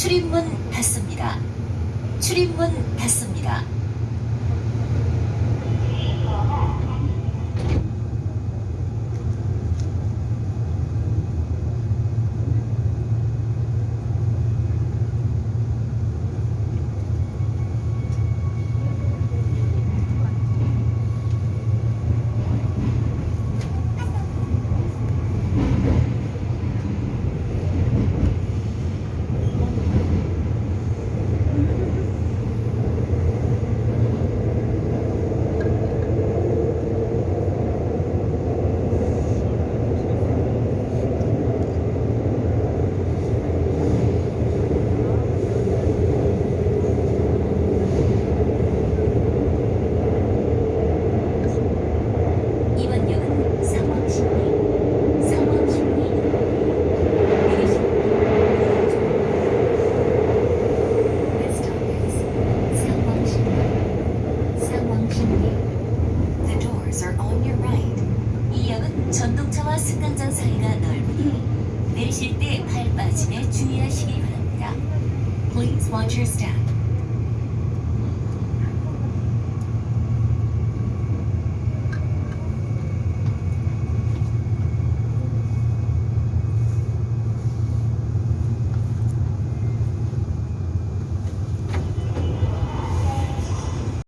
출입문 닫습니다. 출입문 닫습니다. 전동차와 승강장 사이가 넓으니 내리실 때 발 빠짐에 주의하시기 바랍니다. Please watch your step